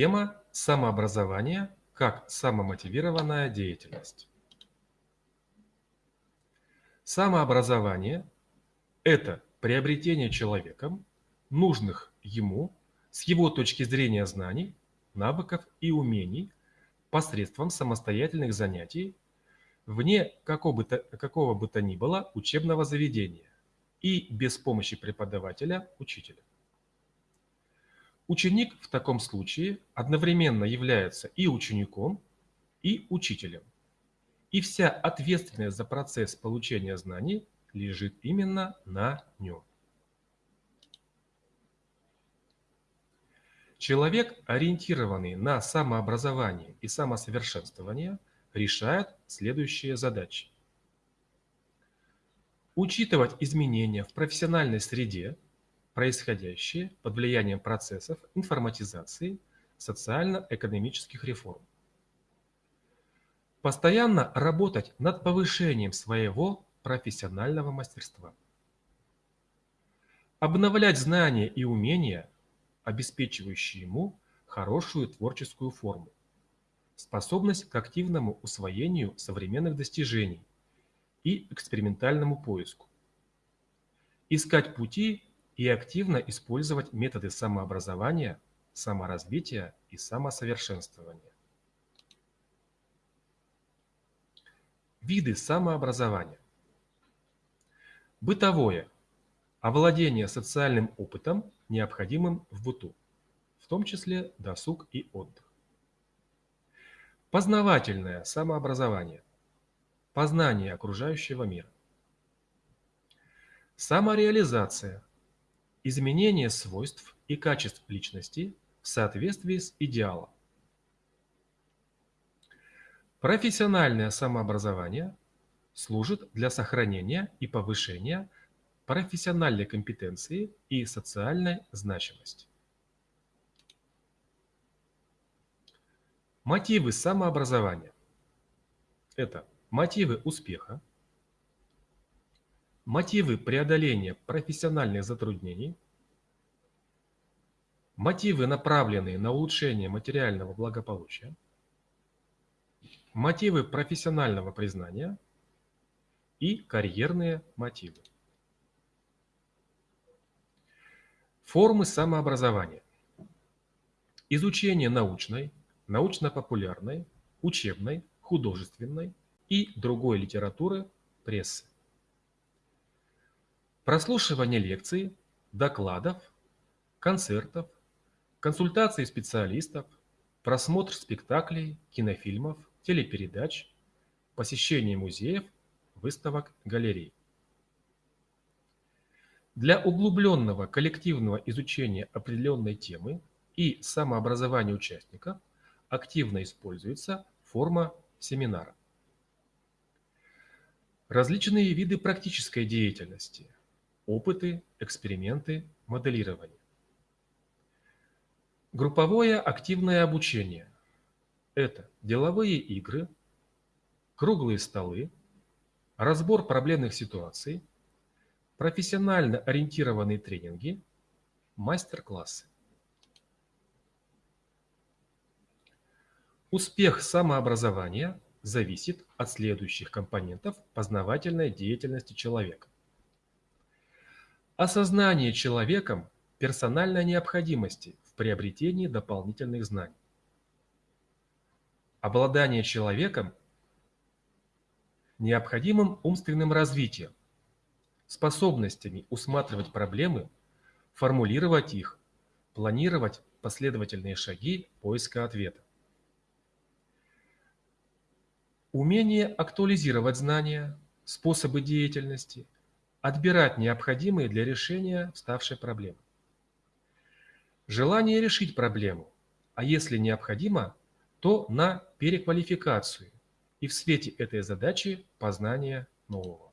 Тема самообразования как самомотивированная деятельность. Самообразование – это приобретение человеком нужных ему с его точки зрения знаний, навыков и умений посредством самостоятельных занятий вне какого бы, то, какого бы то ни было учебного заведения и без помощи преподавателя, учителя. Ученик в таком случае одновременно является и учеником, и учителем. И вся ответственность за процесс получения знаний лежит именно на нем. Человек, ориентированный на самообразование и самосовершенствование, решает следующие задачи. Учитывать изменения в профессиональной среде, происходящие под влиянием процессов информатизации, социально-экономических реформ. Постоянно работать над повышением своего профессионального мастерства. Обновлять знания и умения обеспечивающий ему хорошую творческую форму, способность к активному усвоению современных достижений и экспериментальному поиску, искать пути и активно использовать методы самообразования, саморазвития и самосовершенствования. Виды самообразования. Бытовое – овладение социальным опытом, необходимым в быту, в том числе досуг и отдых. Познавательное самообразование, познание окружающего мира. Самореализация, изменение свойств и качеств личности в соответствии с идеалом. Профессиональное самообразование служит для сохранения и повышения профессиональной компетенции и социальной значимости. Мотивы самообразования. Это мотивы успеха, мотивы преодоления профессиональных затруднений, мотивы, направленные на улучшение материального благополучия, мотивы профессионального признания и карьерные мотивы. Формы самообразования. Изучение научной, научно-популярной, учебной, художественной и другой литературы, прессы. Прослушивание лекций, докладов, концертов, консультации специалистов, просмотр спектаклей, кинофильмов, телепередач, посещение музеев, выставок, галерей. Для углубленного коллективного изучения определенной темы и самообразования участников активно используется форма семинара. Различные виды практической деятельности, опыты, эксперименты, моделирование. Групповое активное обучение – это деловые игры, круглые столы, разбор проблемных ситуаций, профессионально ориентированные тренинги, мастер-классы. Успех самообразования зависит от следующих компонентов познавательной деятельности человека. Осознание человеком персональной необходимости в приобретении дополнительных знаний. Обладание человеком необходимым умственным развитием, способностями усматривать проблемы, формулировать их, планировать последовательные шаги поиска ответа. Умение актуализировать знания, способы деятельности, отбирать необходимые для решения вставшей проблемы. Желание решить проблему, а если необходимо, то на переквалификацию и в свете этой задачи познание нового.